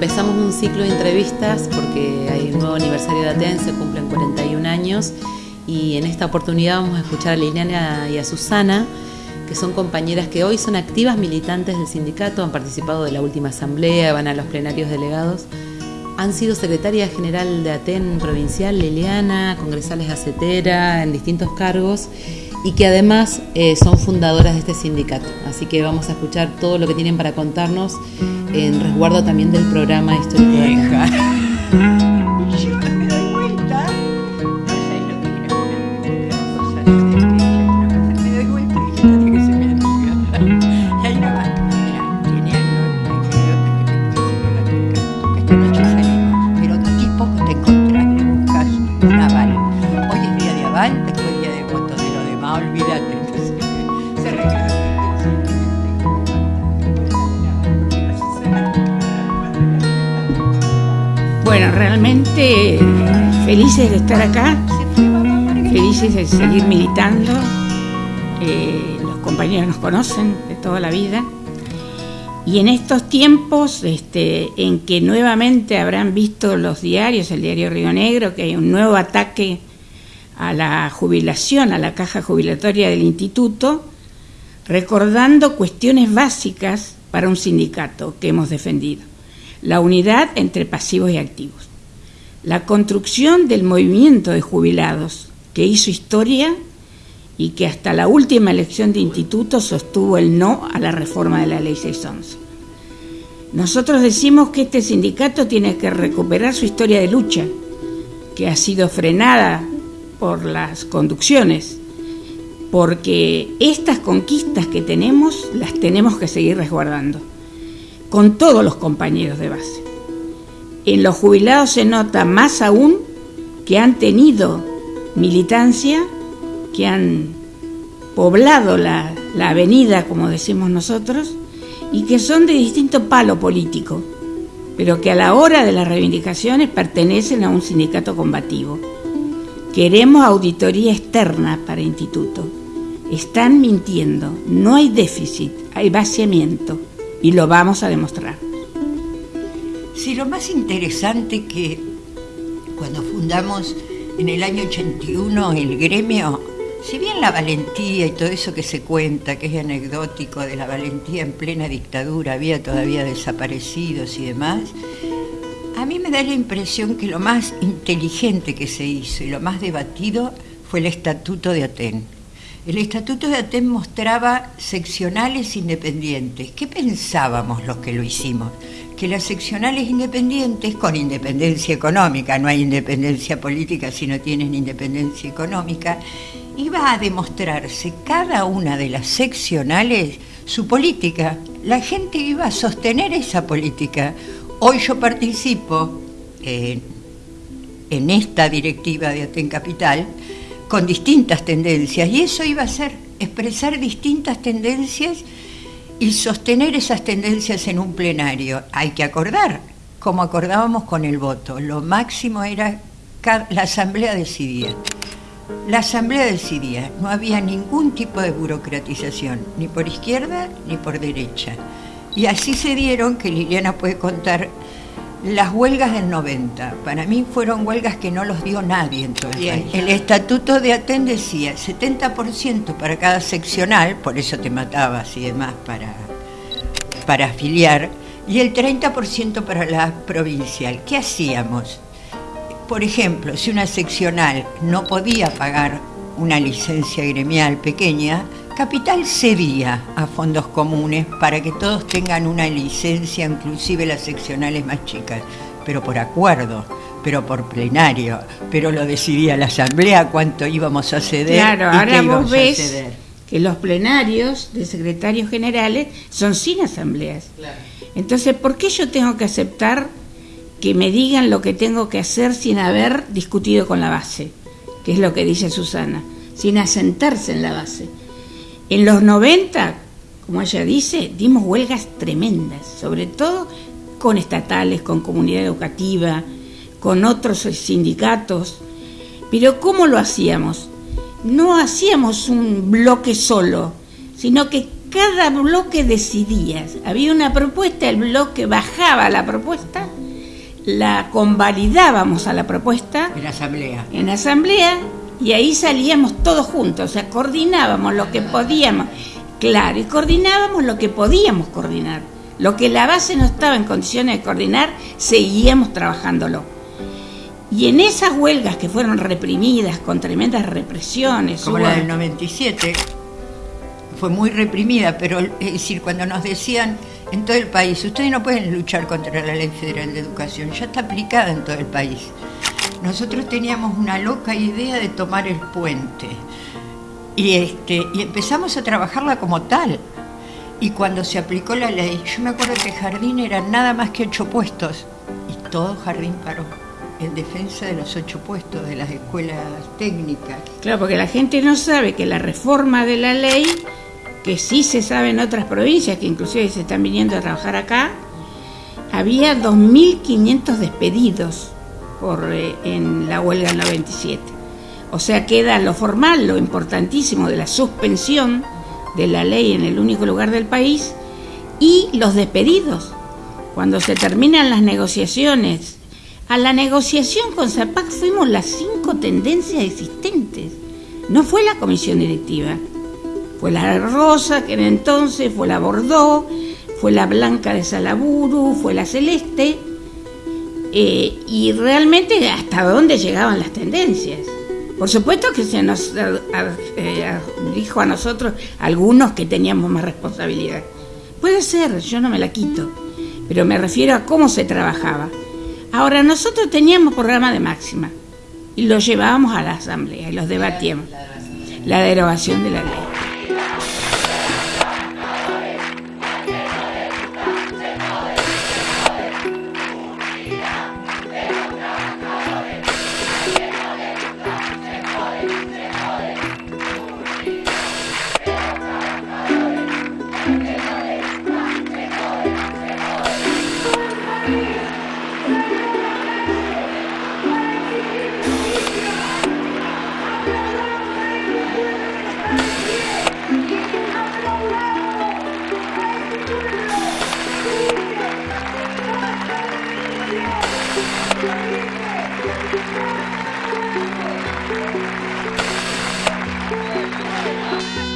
Empezamos un ciclo de entrevistas porque hay un nuevo aniversario de ATEN, se cumplen 41 años y en esta oportunidad vamos a escuchar a Liliana y a Susana, que son compañeras que hoy son activas militantes del sindicato, han participado de la última asamblea, van a los plenarios delegados. Han sido secretaria general de ATEN provincial, Liliana, congresales acetera, en distintos cargos y que además eh, son fundadoras de este sindicato. Así que vamos a escuchar todo lo que tienen para contarnos en resguardo también del programa histórico. De felices de estar acá, felices de seguir militando. Los compañeros nos conocen de toda la vida. Y en estos tiempos este, en que nuevamente habrán visto los diarios, el diario Río Negro, que hay un nuevo ataque a la jubilación, a la caja jubilatoria del instituto, recordando cuestiones básicas para un sindicato que hemos defendido. La unidad entre pasivos y activos la construcción del movimiento de jubilados, que hizo historia y que hasta la última elección de instituto sostuvo el no a la reforma de la ley 611. Nosotros decimos que este sindicato tiene que recuperar su historia de lucha, que ha sido frenada por las conducciones, porque estas conquistas que tenemos las tenemos que seguir resguardando, con todos los compañeros de base. En los jubilados se nota más aún que han tenido militancia, que han poblado la, avenida, como decimos nosotros, y que son de distinto palo político, pero que a la hora de las reivindicaciones pertenecen a un sindicato combativo. Queremos auditoría externa para instituto. Están mintiendo, no hay déficit, hay vaciamiento, y lo vamos a demostrar. Sí, lo más interesante que cuando fundamos en el año 81 el gremio, si bien la valentía y todo eso que se cuenta, que es anecdótico de la valentía en plena dictadura, había todavía desaparecidos y demás, mí me da la impresión que lo más inteligente que se hizo y lo más debatido fue el Estatuto de Aten. El Estatuto de Aten mostraba seccionales independientes. ¿Qué pensábamos los que lo hicimos? que las seccionales independientes, con independencia económica, no hay independencia política si no tienen independencia económica, iba a demostrarse cada una de las seccionales su política. La gente iba a sostener esa política. Hoy yo participo en, en esta directiva de Aten Capital con distintas tendencias y eso iba a ser expresar distintas tendencias y sostener esas tendencias en un plenario. Hay que acordar, como acordábamos con el voto. Lo máximo era la asamblea decidía. La asamblea decidía, no había ningún tipo de burocratización, ni por izquierda ni por derecha. Y así se dieron, que Liliana puede contar, las huelgas del 90. Para mí fueron huelgas que no los dio nadie en todo el El estatuto de Aten decía 70% para cada seccional, por eso te matabas y demás para, para afiliar, y el 30% para la provincial. ¿Qué hacíamos? Por ejemplo, si una seccional no podía pagar una licencia gremial pequeña, Capital cedía a fondos comunes para que todos tengan una licencia, inclusive las seccionales más chicas, pero por acuerdo, pero por plenario, pero lo decidía la asamblea cuánto íbamos a ceder. Claro, ahora vos ves que los plenarios de secretarios generales son sin asambleas. Entonces, ¿por qué yo tengo que aceptar que me digan lo que tengo que hacer sin haber discutido con la base? Que es lo que dice Susana, sin asentarse en la base. En los 90, como ella dice, dimos huelgas tremendas, sobre todo con estatales, con comunidad educativa, con otros sindicatos. Pero ¿cómo lo hacíamos? No hacíamos un bloque solo, sino que cada bloque decidía. Había una propuesta, el bloque bajaba la propuesta, la convalidábamos a la propuesta. En asamblea. En asamblea, y ahí salíamos todos juntos, o sea, coordinábamos lo que podíamos, claro, y coordinábamos lo que podíamos coordinar. Lo que la base no estaba en condiciones de coordinar, seguíamos trabajándolo. Y en esas huelgas que fueron reprimidas con tremendas represiones. Como la del 97, fue muy reprimida, pero es decir, cuando nos decían en todo el país, ustedes no pueden luchar contra la ley federal de educación, ya está aplicada en todo el país. Nosotros teníamos una loca idea de tomar el puente y, este, y empezamos a trabajarla como tal. Y cuando se aplicó la ley, yo me acuerdo que Jardín eran nada más que ocho puestos y todo Jardín paró en defensa de los ocho puestos de las escuelas técnicas. Claro, porque la gente no sabe que la reforma de la ley, que sí se sabe en otras provincias, que inclusive se están viniendo a trabajar acá, había 2.500 despedidos por, eh, en la huelga del 97. O sea, queda lo formal, lo importantísimo de la suspensión de la ley en el único lugar del país y los despedidos. Cuando se terminan las negociaciones, a la negociación con ZAPAC fuimos las cinco tendencias existentes. No fue la comisión directiva, fue la rosa que era entonces, fue la Bordeaux, fue la blanca de Salaburu, fue la celeste, eh, y realmente hasta dónde llegaban las tendencias. Por supuesto que se nos eh, dijo a nosotros algunos que teníamos más responsabilidad. Puede ser, yo no me la quito, pero me refiero a cómo se trabajaba. Ahora, nosotros teníamos programa de máxima y lo llevábamos a la asamblea y los debatíamos. La derogación de la ley. Thank you.